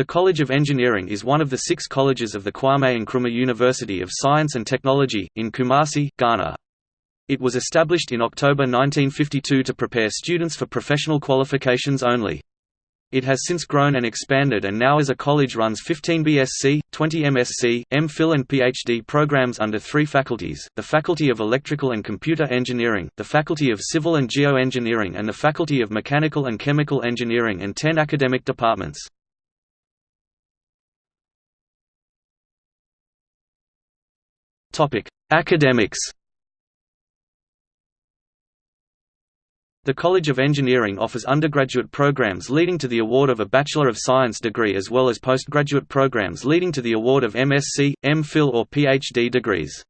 The College of Engineering is one of the six colleges of the Kwame Nkrumah University of Science and Technology, in Kumasi, Ghana. It was established in October 1952 to prepare students for professional qualifications only. It has since grown and expanded and now as a college runs 15 BSc, 20 MSc, MPhil and PhD programs under three faculties, the Faculty of Electrical and Computer Engineering, the Faculty of Civil and Geoengineering and the Faculty of Mechanical and Chemical Engineering and 10 academic departments. Topic: Academics. The College of Engineering offers undergraduate programs leading to the award of a Bachelor of Science degree as well as postgraduate programs leading to the award of MSc, MPhil or PhD degrees.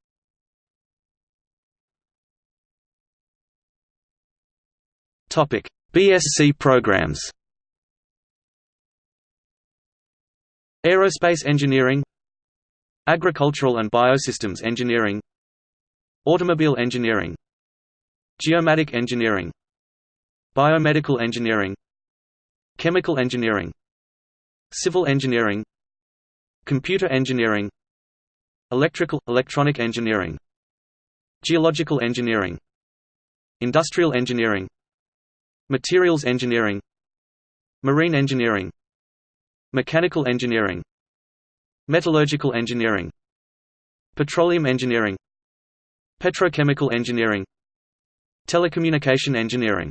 Topic: BSc programs. Aerospace Engineering Agricultural and Biosystems Engineering Automobile Engineering Geomatic Engineering Biomedical Engineering Chemical Engineering Civil Engineering Computer Engineering Electrical – Electronic Engineering Geological Engineering Industrial Engineering Materials Engineering Marine Engineering Mechanical Engineering Metallurgical engineering Petroleum engineering Petrochemical engineering Telecommunication engineering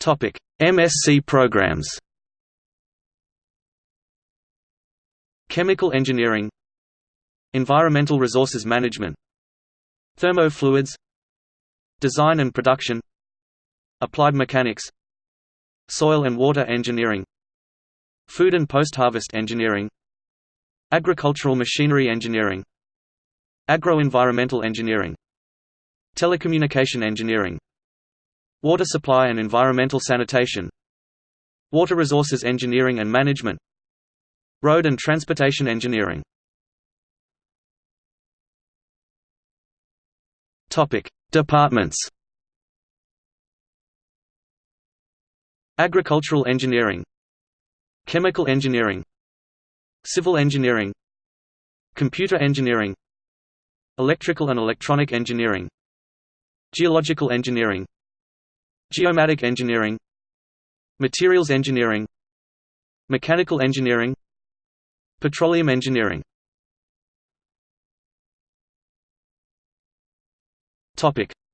Topic: MSc programs. Chemical engineering Environmental resources management Thermofluids Design and production Applied mechanics Soil and water engineering Food and post-harvest engineering. Agricultural machinery engineering. Agro-environmental engineering. Telecommunication engineering. Water supply and environmental sanitation. Water resources engineering and management. Road and transportation engineering. Departments. Agricultural engineering Chemical engineering. Civil engineering. Computer engineering. Electrical and electronic engineering. Geological engineering. Geomatic engineering. Materials engineering. Mechanical engineering. Petroleum engineering.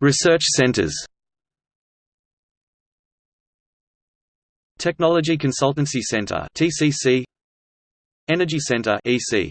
Research centers Technology Consultancy Center (TCC), Energy Center (EC).